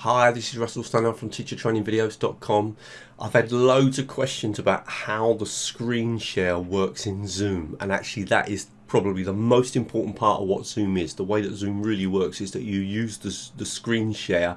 Hi, this is Russell Stannard from teachertrainingvideos.com. I've had loads of questions about how the screen share works in Zoom and actually that is probably the most important part of what Zoom is. The way that Zoom really works is that you use the, the screen share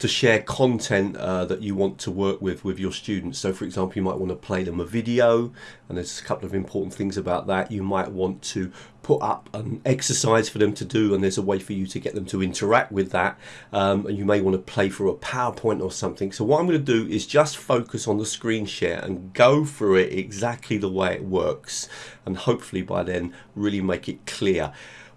to share content uh, that you want to work with with your students. So for example, you might want to play them a video and there's a couple of important things about that. You might want to put up an exercise for them to do and there's a way for you to get them to interact with that. Um, and you may want to play through a PowerPoint or something. So what I'm going to do is just focus on the screen share and go through it exactly the way it works. And hopefully by then really make it clear.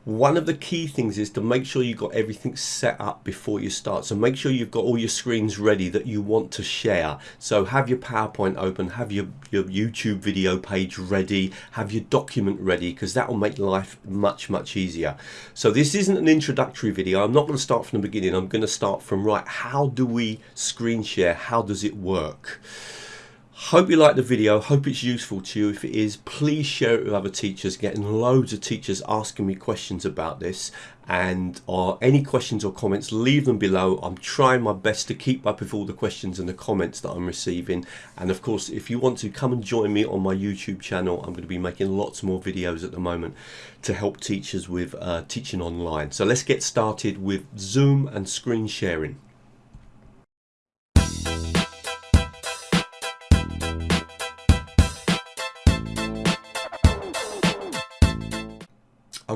One of the key things is to make sure you've got everything set up before you start. So make sure you've got all your screens ready that you want to share. So have your PowerPoint open, have your, your YouTube video page ready, have your document ready because that will make life much, much easier. So this isn't an introductory video. I'm not going to start from the beginning. I'm going to start from right. How do we screen share? How does it work? Hope you like the video, hope it's useful to you. If it is, please share it with other teachers. Getting loads of teachers asking me questions about this and uh, any questions or comments, leave them below. I'm trying my best to keep up with all the questions and the comments that I'm receiving. And of course, if you want to come and join me on my YouTube channel, I'm going to be making lots more videos at the moment to help teachers with uh, teaching online. So let's get started with Zoom and screen sharing.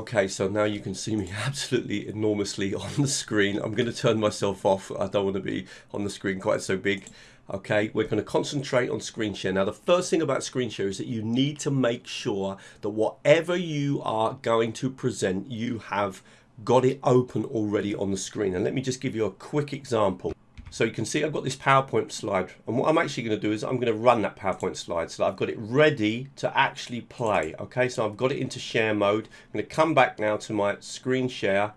Okay, so now you can see me absolutely enormously on the screen. I'm going to turn myself off. I don't want to be on the screen quite so big. Okay, we're going to concentrate on screen share. Now, the first thing about screen share is that you need to make sure that whatever you are going to present, you have got it open already on the screen. And let me just give you a quick example. So you can see I've got this PowerPoint slide and what I'm actually going to do is I'm going to run that PowerPoint slide so I've got it ready to actually play. Okay, so I've got it into share mode. I'm going to come back now to my screen share.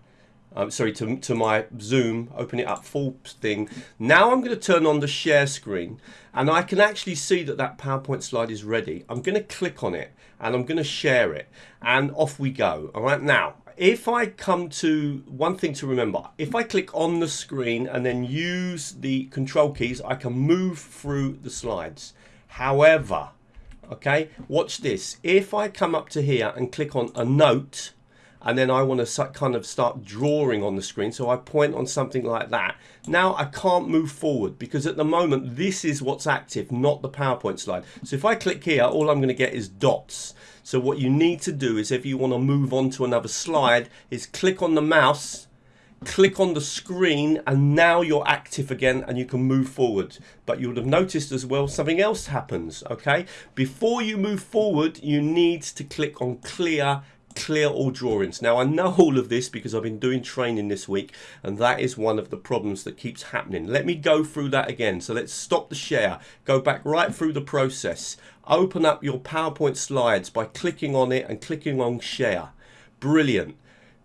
Um, sorry, to, to my Zoom, open it up full thing. Now I'm going to turn on the share screen and I can actually see that that PowerPoint slide is ready. I'm going to click on it and I'm going to share it and off we go. All right, now if I come to one thing to remember, if I click on the screen and then use the control keys, I can move through the slides. However, okay, watch this. If I come up to here and click on a note, and then I want to kind of start drawing on the screen. So I point on something like that. Now I can't move forward because at the moment this is what's active, not the PowerPoint slide. So if I click here, all I'm going to get is dots. So what you need to do is if you want to move on to another slide is click on the mouse click on the screen and now you're active again and you can move forward but you would have noticed as well something else happens okay before you move forward you need to click on clear clear all drawings. Now I know all of this because I've been doing training this week and that is one of the problems that keeps happening. Let me go through that again. So let's stop the share, go back right through the process. Open up your PowerPoint slides by clicking on it and clicking on share. Brilliant.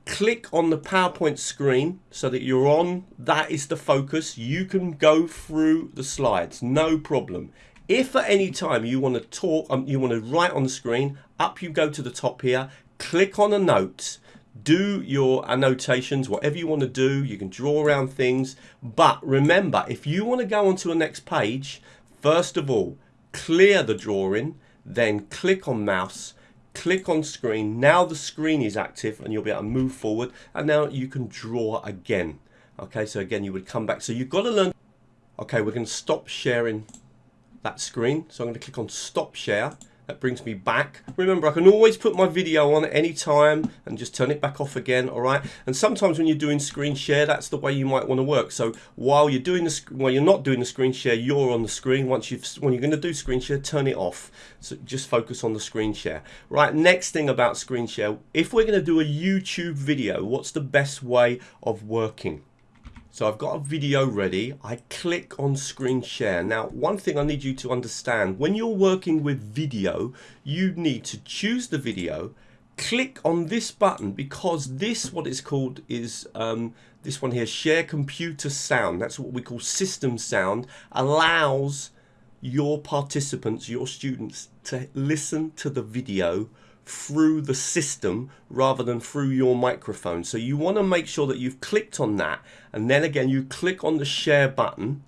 Click on the PowerPoint screen so that you're on, that is the focus. You can go through the slides, no problem. If at any time you want to talk, um, you want to write on the screen, up you go to the top here, click on a note do your annotations whatever you want to do you can draw around things. But remember if you want to go on to the next page first of all clear the drawing then click on mouse click on screen. Now the screen is active and you'll be able to move forward and now you can draw again. Okay so again you would come back. So you've got to learn. Okay we're going to stop sharing that screen. So I'm going to click on stop share that brings me back. Remember, I can always put my video on at any time and just turn it back off again, all right? And sometimes when you're doing screen share, that's the way you might want to work. So while you're doing the while you're not doing the screen share, you're on the screen. Once you've when you're going to do screen share, turn it off. So just focus on the screen share. Right, next thing about screen share, if we're going to do a YouTube video, what's the best way of working? So I've got a video ready. I click on screen share. Now, one thing I need you to understand, when you're working with video, you need to choose the video, click on this button because this, what it's called is um, this one here, share computer sound. That's what we call system sound, allows your participants, your students to listen to the video through the system rather than through your microphone. So you want to make sure that you've clicked on that and then again you click on the share button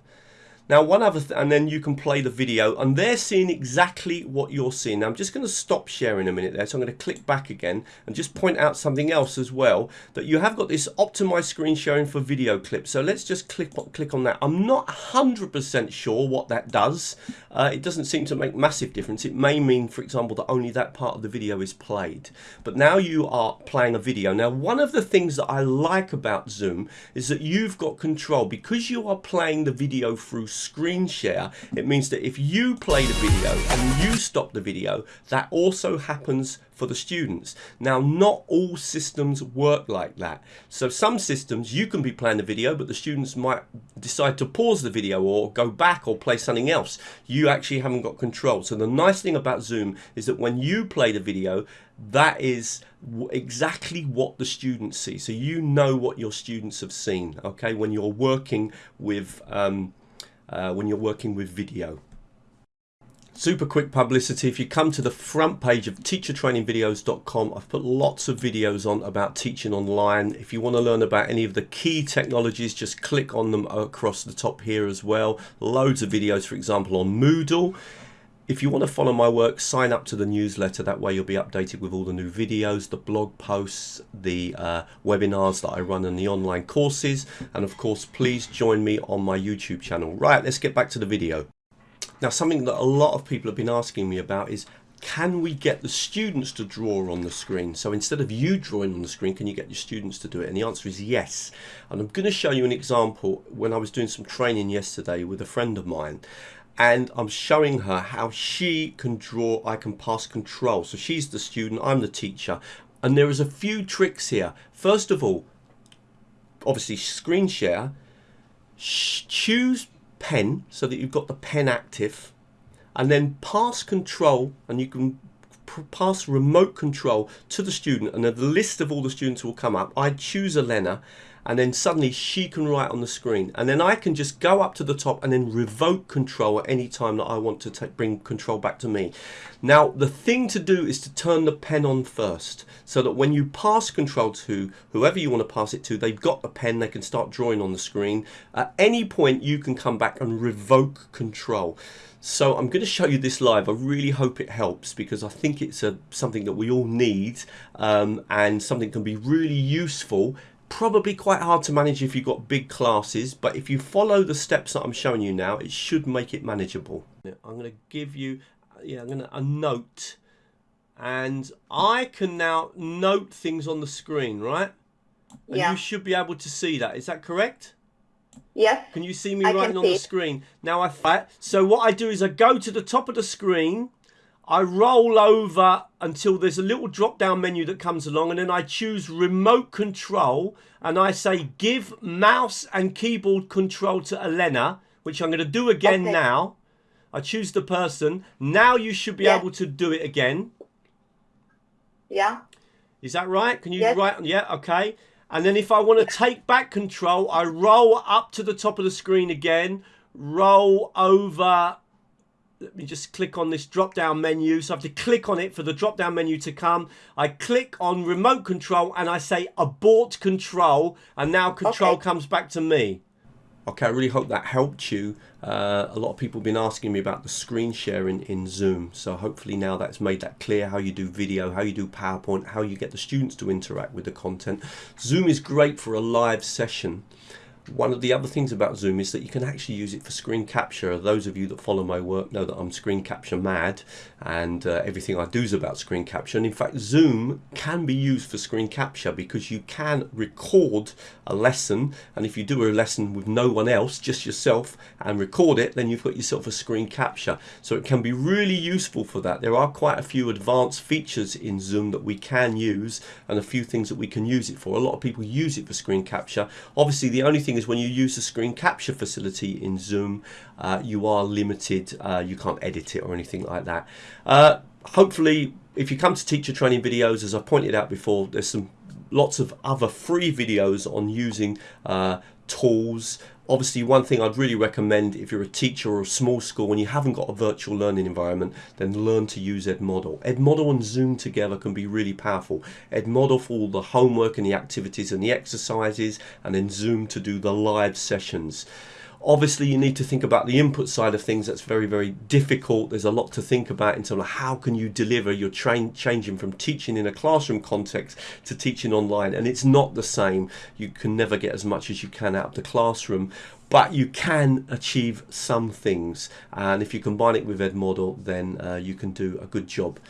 now, one other, th and then you can play the video, and they're seeing exactly what you're seeing. Now, I'm just going to stop sharing a minute there, so I'm going to click back again and just point out something else as well, that you have got this optimized screen sharing for video clips. So let's just click, click on that. I'm not 100% sure what that does. Uh, it doesn't seem to make massive difference. It may mean, for example, that only that part of the video is played. But now you are playing a video. Now, one of the things that I like about Zoom is that you've got control because you are playing the video through screen share, it means that if you play the video and you stop the video, that also happens for the students. Now, not all systems work like that. So some systems, you can be playing the video, but the students might decide to pause the video or go back or play something else. You actually haven't got control. So the nice thing about Zoom is that when you play the video, that is exactly what the students see. So you know what your students have seen, okay, when you're working with um, uh, when you're working with video. Super quick publicity, if you come to the front page of teachertrainingvideos.com, I've put lots of videos on about teaching online. If you want to learn about any of the key technologies, just click on them across the top here as well. Loads of videos, for example, on Moodle. If you want to follow my work, sign up to the newsletter. That way you'll be updated with all the new videos, the blog posts, the uh, webinars that I run and the online courses. And of course, please join me on my YouTube channel. Right, let's get back to the video. Now, something that a lot of people have been asking me about is can we get the students to draw on the screen? So instead of you drawing on the screen, can you get your students to do it? And the answer is yes. And I'm going to show you an example when I was doing some training yesterday with a friend of mine and I'm showing her how she can draw, I can pass control. So she's the student, I'm the teacher. And there is a few tricks here. First of all, obviously screen share, choose pen so that you've got the pen active and then pass control and you can pass remote control to the student and then the list of all the students will come up. I choose Elena and then suddenly she can write on the screen and then I can just go up to the top and then revoke control at any time that I want to bring control back to me. Now the thing to do is to turn the pen on first so that when you pass control to whoever you want to pass it to they've got the pen they can start drawing on the screen. At any point you can come back and revoke control. So I'm going to show you this live. I really hope it helps because I think it's a, something that we all need um, and something can be really useful probably quite hard to manage if you've got big classes, but if you follow the steps that I'm showing you now, it should make it manageable. I'm going to give you, yeah, I'm going to a note, and I can now note things on the screen, right? And yeah. you should be able to see that. Is that correct? Yes. Can you see me I writing on the screen? Now I so what I do is I go to the top of the screen I roll over until there's a little drop down menu that comes along and then I choose remote control and I say give mouse and keyboard control to Elena which I'm going to do again okay. now. I choose the person. Now you should be yeah. able to do it again. Yeah. Is that right? Can you yes. write? Yeah, okay. And then if I want to take back control, I roll up to the top of the screen again, roll over let me just click on this drop down menu. So I have to click on it for the drop down menu to come. I click on remote control and I say abort control. And now control okay. comes back to me. Okay I really hope that helped you. Uh, a lot of people have been asking me about the screen sharing in Zoom. So hopefully now that's made that clear how you do video how you do PowerPoint how you get the students to interact with the content. Zoom is great for a live session one of the other things about Zoom is that you can actually use it for screen capture. Those of you that follow my work know that I'm screen capture mad and uh, everything I do is about screen capture. And in fact, Zoom can be used for screen capture because you can record a lesson. And if you do a lesson with no one else, just yourself, and record it, then you've got yourself a screen capture. So it can be really useful for that. There are quite a few advanced features in Zoom that we can use and a few things that we can use it for. A lot of people use it for screen capture. Obviously, the only thing is when you use the screen capture facility in Zoom, uh, you are limited. Uh, you can't edit it or anything like that. Uh, hopefully, if you come to teacher training videos, as I pointed out before, there's some lots of other free videos on using uh, tools. Obviously, one thing I'd really recommend if you're a teacher or a small school and you haven't got a virtual learning environment, then learn to use Edmodo. Edmodo and Zoom together can be really powerful. Edmodo for all the homework and the activities and the exercises, and then Zoom to do the live sessions. Obviously, you need to think about the input side of things. That's very, very difficult. There's a lot to think about in terms of how can you deliver. You're train, changing from teaching in a classroom context to teaching online, and it's not the same. You can never get as much as you can out of the classroom, but you can achieve some things. And if you combine it with Edmodo, then uh, you can do a good job.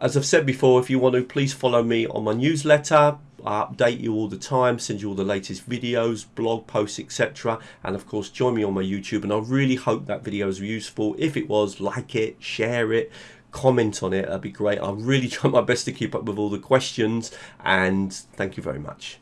As I've said before, if you want to, please follow me on my newsletter. I update you all the time, send you all the latest videos, blog posts, etc. And of course, join me on my YouTube. And I really hope that video is useful. If it was, like it, share it, comment on it. That'd be great. I really try my best to keep up with all the questions. And thank you very much.